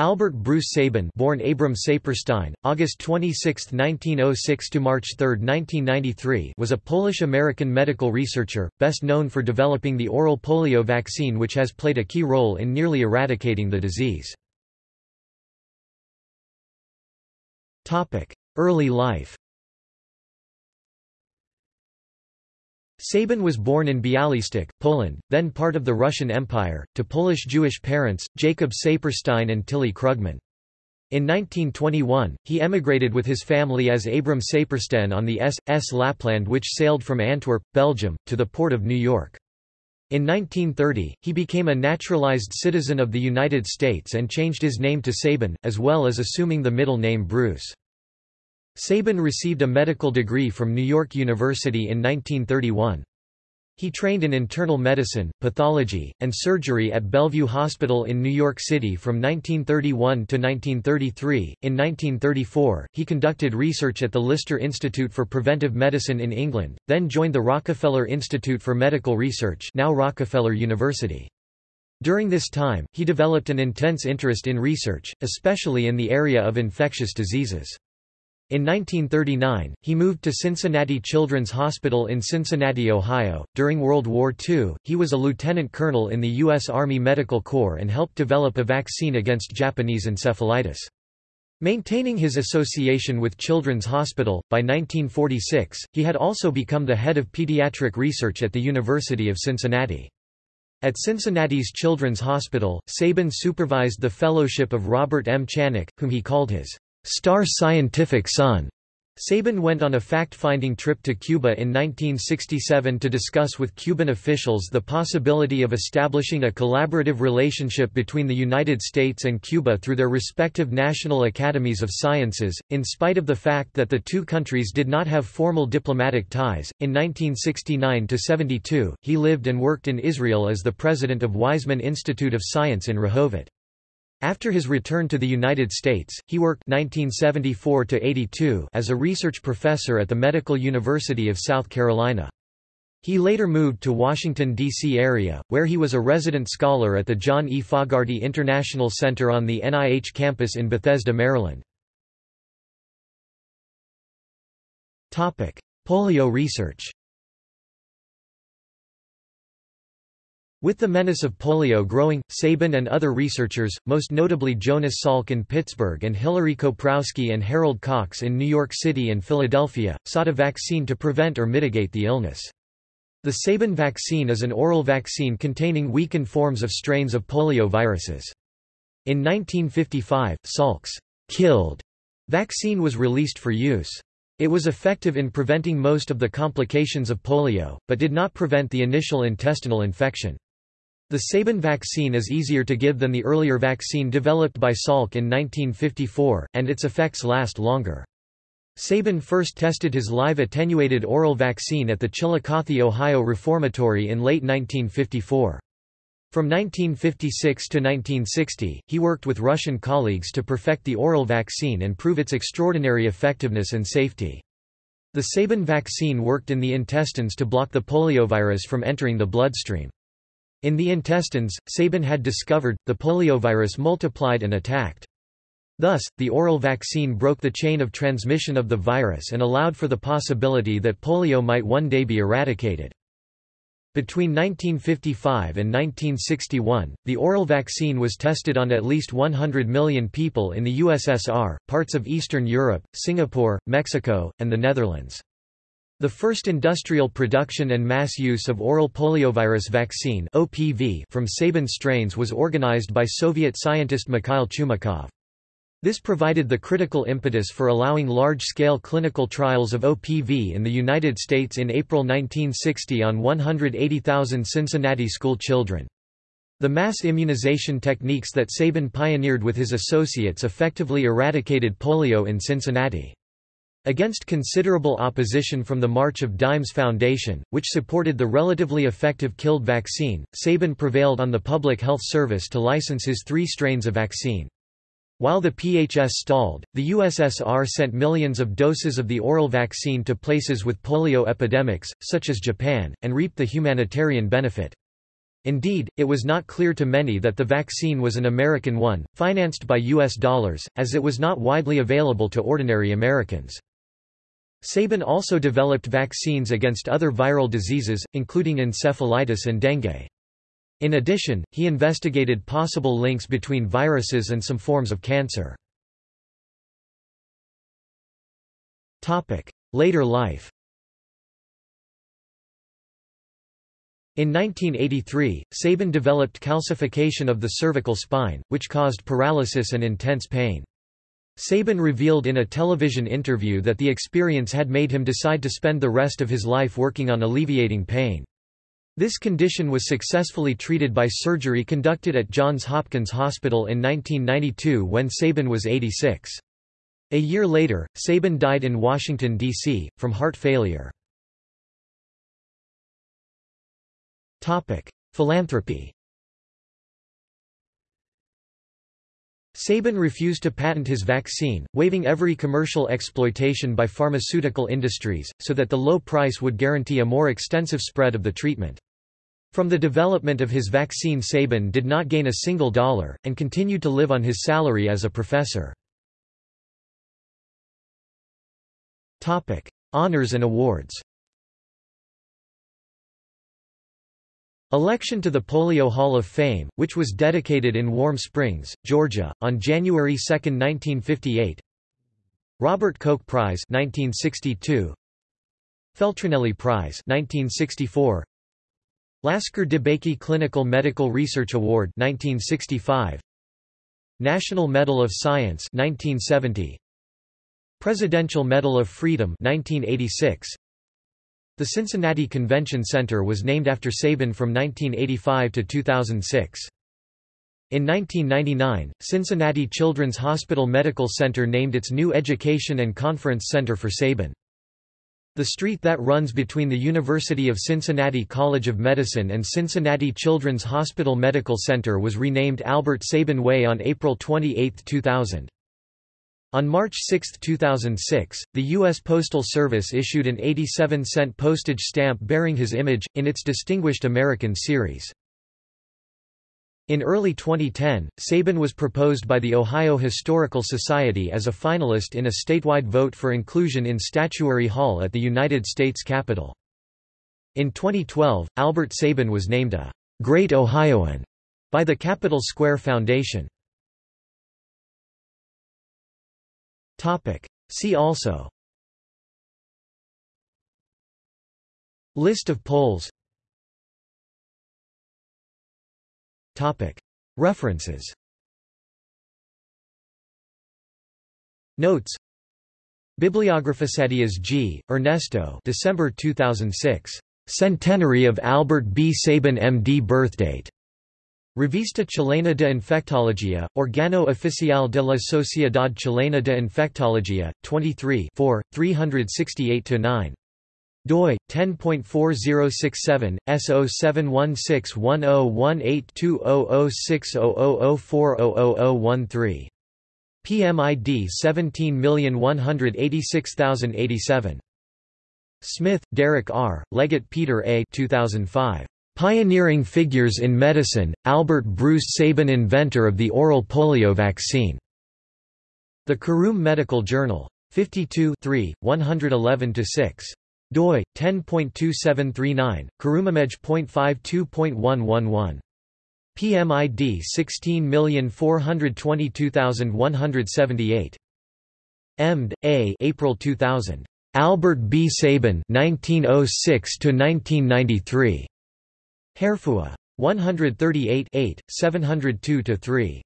Albert Bruce Sabin born Abram Saperstein, August 26, 1906 to March 3, 1993 was a Polish-American medical researcher, best known for developing the oral polio vaccine which has played a key role in nearly eradicating the disease. Early life Sabin was born in Bialystok, Poland, then part of the Russian Empire, to Polish Jewish parents, Jacob Saperstein and Tilly Krugman. In 1921, he emigrated with his family as Abram Saperstein on the S.S. Lapland which sailed from Antwerp, Belgium, to the port of New York. In 1930, he became a naturalized citizen of the United States and changed his name to Sabin, as well as assuming the middle name Bruce. Sabin received a medical degree from New York University in 1931. He trained in internal medicine, pathology, and surgery at Bellevue Hospital in New York City from 1931 to 1933. In 1934, he conducted research at the Lister Institute for Preventive Medicine in England, then joined the Rockefeller Institute for Medical Research, now Rockefeller University. During this time, he developed an intense interest in research, especially in the area of infectious diseases. In 1939, he moved to Cincinnati Children's Hospital in Cincinnati, Ohio. During World War II, he was a lieutenant colonel in the U.S. Army Medical Corps and helped develop a vaccine against Japanese encephalitis. Maintaining his association with Children's Hospital, by 1946, he had also become the head of pediatric research at the University of Cincinnati. At Cincinnati's Children's Hospital, Sabin supervised the fellowship of Robert M. Chanock, whom he called his Star Scientific Son. Sabin went on a fact-finding trip to Cuba in 1967 to discuss with Cuban officials the possibility of establishing a collaborative relationship between the United States and Cuba through their respective national academies of sciences, in spite of the fact that the two countries did not have formal diplomatic ties. In 1969 to 72, he lived and worked in Israel as the president of Weizmann Institute of Science in Rehovot. After his return to the United States, he worked 1974 as a research professor at the Medical University of South Carolina. He later moved to Washington, D.C. area, where he was a resident scholar at the John E. Fogarty International Center on the NIH campus in Bethesda, Maryland. Polio research With the menace of polio growing, Sabin and other researchers, most notably Jonas Salk in Pittsburgh and Hilary Koprowski and Herald Cox in New York City and Philadelphia, sought a vaccine to prevent or mitigate the illness. The Sabin vaccine is an oral vaccine containing weakened forms of strains of polio viruses. In 1955, Salk's killed vaccine was released for use. It was effective in preventing most of the complications of polio, but did not prevent the initial intestinal infection. The Sabin vaccine is easier to give than the earlier vaccine developed by Salk in 1954, and its effects last longer. Sabin first tested his live attenuated oral vaccine at the Chillicothe, Ohio Reformatory in late 1954. From 1956 to 1960, he worked with Russian colleagues to perfect the oral vaccine and prove its extraordinary effectiveness and safety. The Sabin vaccine worked in the intestines to block the poliovirus from entering the bloodstream. In the intestines, Sabin had discovered, the poliovirus multiplied and attacked. Thus, the oral vaccine broke the chain of transmission of the virus and allowed for the possibility that polio might one day be eradicated. Between 1955 and 1961, the oral vaccine was tested on at least 100 million people in the USSR, parts of Eastern Europe, Singapore, Mexico, and the Netherlands. The first industrial production and mass use of oral poliovirus vaccine (OPV) from Sabin strains was organized by Soviet scientist Mikhail Chumakov. This provided the critical impetus for allowing large-scale clinical trials of OPV in the United States in April 1960 on 180,000 Cincinnati school children. The mass immunization techniques that Sabin pioneered with his associates effectively eradicated polio in Cincinnati. Against considerable opposition from the March of Dimes Foundation, which supported the relatively effective killed vaccine, Sabin prevailed on the Public Health Service to license his three strains of vaccine. While the PHS stalled, the USSR sent millions of doses of the oral vaccine to places with polio epidemics, such as Japan, and reaped the humanitarian benefit. Indeed, it was not clear to many that the vaccine was an American one, financed by U.S. dollars, as it was not widely available to ordinary Americans. Sabin also developed vaccines against other viral diseases, including encephalitis and dengue. In addition, he investigated possible links between viruses and some forms of cancer. Later life In 1983, Sabin developed calcification of the cervical spine, which caused paralysis and intense pain. Sabin revealed in a television interview that the experience had made him decide to spend the rest of his life working on alleviating pain. This condition was successfully treated by surgery conducted at Johns Hopkins Hospital in 1992 when Sabin was 86. A year later, Sabin died in Washington, D.C., from heart failure. Philanthropy Sabin refused to patent his vaccine, waiving every commercial exploitation by pharmaceutical industries, so that the low price would guarantee a more extensive spread of the treatment. From the development of his vaccine Sabin did not gain a single dollar, and continued to live on his salary as a professor. Honors and awards Election to the Polio Hall of Fame, which was dedicated in Warm Springs, Georgia, on January 2, 1958 Robert Koch Prize 1962 Feltrinelli Prize 1964 Lasker DeBakey Clinical Medical Research Award 1965 National Medal of Science 1970 Presidential Medal of Freedom 1986 the Cincinnati Convention Center was named after Sabin from 1985 to 2006. In 1999, Cincinnati Children's Hospital Medical Center named its new Education and Conference Center for Sabin. The street that runs between the University of Cincinnati College of Medicine and Cincinnati Children's Hospital Medical Center was renamed Albert Sabin Way on April 28, 2000. On March 6, 2006, the U.S. Postal Service issued an 87-cent postage stamp bearing his image, in its Distinguished American series. In early 2010, Sabin was proposed by the Ohio Historical Society as a finalist in a statewide vote for inclusion in Statuary Hall at the United States Capitol. In 2012, Albert Sabin was named a Great Ohioan by the Capitol Square Foundation. Topic. See also List of polls Topic. References Notes Bibliographisadias G. Ernesto December 2006. Centenary of Albert B. Sabin M.D. Birthdate. Revista Chilena de Infectología, Organo Oficial de la Sociedad Chilena de Infectología, 23 368-9 doi 10.4067 S071610182006000400013 PMID 17186087 Smith, Derek R., Leggett Peter A. 2005. Pioneering Figures in Medicine, Albert Bruce Sabin inventor of the oral polio vaccine. The Kurume Medical Journal. 52 111-6 doi 10.2739 karoumimage.52.111 PMID 16422178 Emd, A. April 2000. Albert B. Sabin 1906 to 1993. Harefuah. 138 702-3.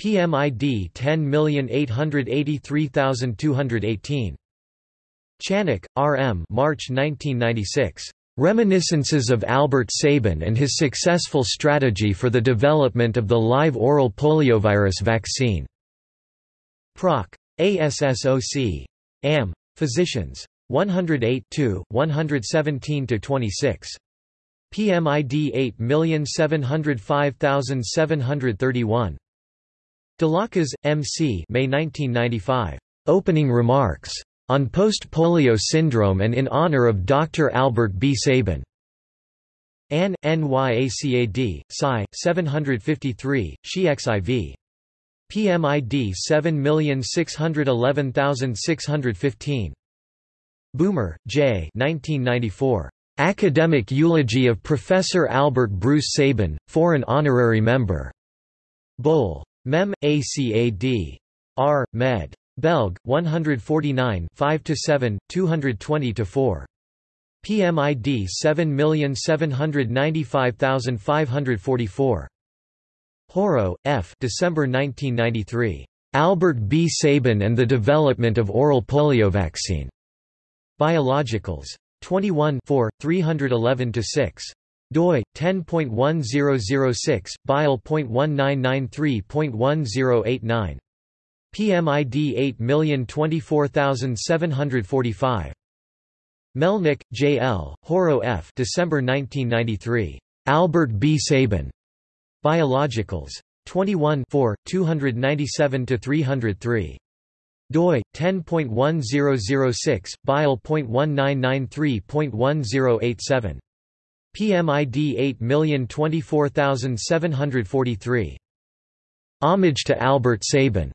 PMID 10883218. Chanock, R. M. March 1996. Reminiscences of Albert Sabin and his successful strategy for the development of the live oral poliovirus vaccine. Proc. ASSOC. Am. Physicians. 108 117-26. PMID 8705731. Delacaz, M.C. May 1995. Opening Remarks. On Post-Polio Syndrome and in Honor of Dr. Albert B. Sabin. An, NYACAD, Psi, 753, SHE-XIV. PMID 7611615. Boomer, J. 1994. Academic Eulogy of Professor Albert Bruce Sabin, Foreign Honorary Member. Bol. Mem. ACAD. R. Med. Belg. 149 5–7, 220–4. PMID 7795544. Horaud, F. December 1993. Albert B. Sabin and the Development of Oral Polio Vaccine. Biologicals. 21 311–6 doi 10.1006 bile.1993.1089 PMID 8024745 Melnick, J. L., Horaud F. December 1993. Albert B. Sabin. Biologicals. 21 297–303 doi 10.1006 bile.1993.1087 PMID 8024743 Homage to Albert Sabin.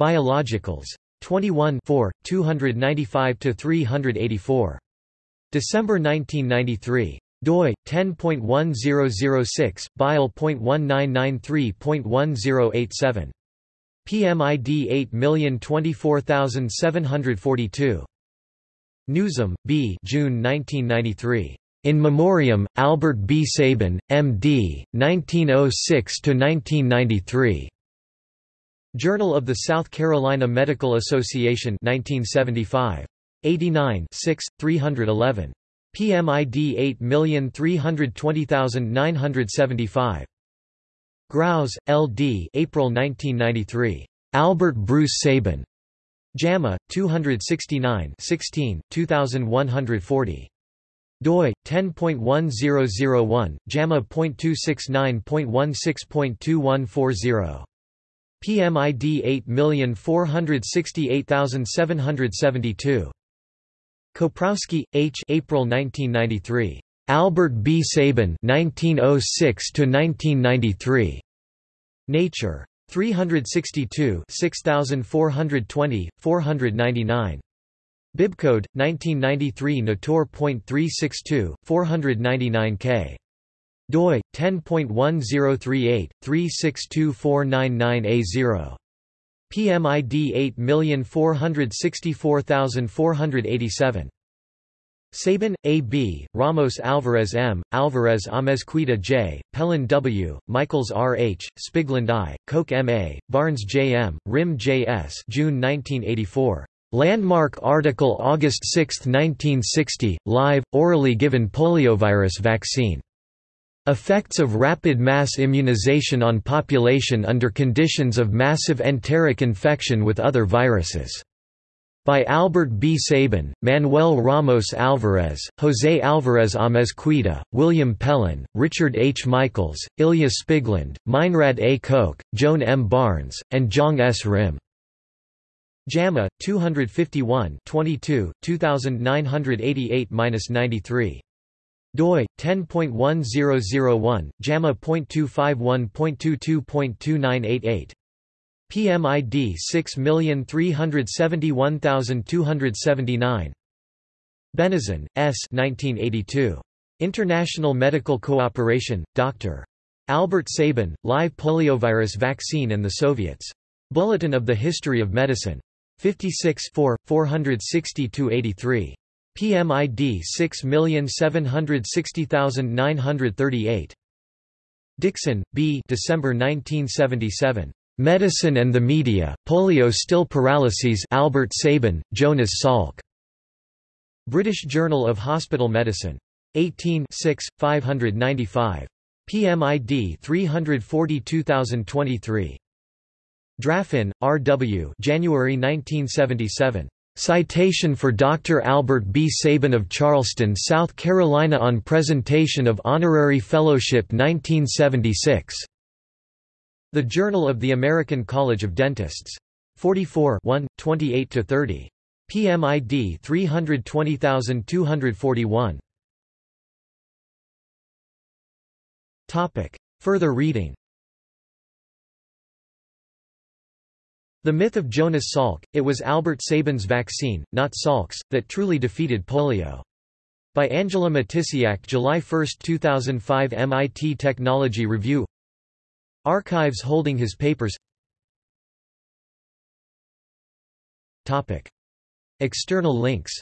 Biologicals. 21 295 384 December 1993 doi 10.1006 bile.1993.1087 PMID 8024742. Newsom, B. June 1993. In Memoriam, Albert B. Sabin, M.D., 1906–1993. Journal of the South Carolina Medical Association 1975. 89 6, 311. PMID 8320975. Grouse, L. D. April 1993. Albert Bruce Sabin. JAMA, 269 16, 2140. doi 10.1001 JAMA.269.16.2140 PMID 8468772 Koprowski, H. April 1993. Albert B. Sabin 1906 1993. Nature. 362 6420, 499. Bibcode 1993 Nator.362 499k. doi 10.1038 362499A0. PMID 8464487. Sabin, A. B., Ramos Alvarez M., Alvarez Amezquita J., Pelon W., Michaels R. H., Spigland I., Koch M. A., Barnes J. M., Rhim J. S. June 1984. Landmark article August 6, 1960, live, orally given poliovirus vaccine. Effects of rapid mass immunization on population under conditions of massive enteric infection with other viruses by Albert B. Sabin, Manuel Ramos Alvarez, José Alvarez Amezquita, William Pelon, Richard H. Michaels, Ilya Spigland, Meinrad A. Koch, Joan M. Barnes, and Jong S. Rhim. JAMA, 251 22, 2988–93. doi, 10.1001, JAMA.251.22.2988. PMID 6371279. Benison, S. 1982. International Medical Cooperation, Dr. Albert Sabin, Live Poliovirus Vaccine and the Soviets. Bulletin of the History of Medicine. 56 4, 460–83. PMID 6760938. Dixon, B. December 1977. Medicine and the Media, Polio Still Paralyses Albert Sabin, Jonas Salk. British Journal of Hospital Medicine. 18 6, 595. PMID 342023. Draffin, R. W. January 1977. Citation for Dr. Albert B. Sabin of Charleston, South Carolina on presentation of Honorary Fellowship 1976. The Journal of the American College of Dentists. 44 1, 28–30. PMID 320241. Topic. Further reading The Myth of Jonas Salk, it was Albert Sabin's vaccine, not Salk's, that truly defeated polio. By Angela Matysiak July 1, 2005 MIT Technology Review Archives holding his papers. External links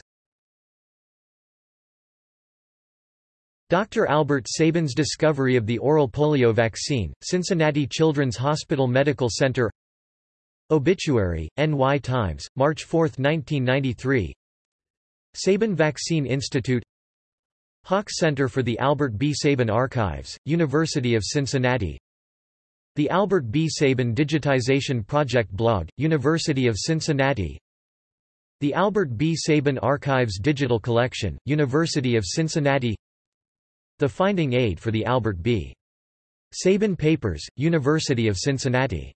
Dr. Albert Sabin's discovery of the oral polio vaccine, Cincinnati Children's Hospital Medical Center Obituary, NY Times, March 4, 1993 Sabin Vaccine Institute Hauck Center for the Albert B. Sabin Archives, University of Cincinnati The Albert B. Sabin Digitization Project blog, University of Cincinnati The Albert B. Sabin Archives Digital Collection, University of Cincinnati The Finding Aid for the Albert B. Sabin Papers, University of Cincinnati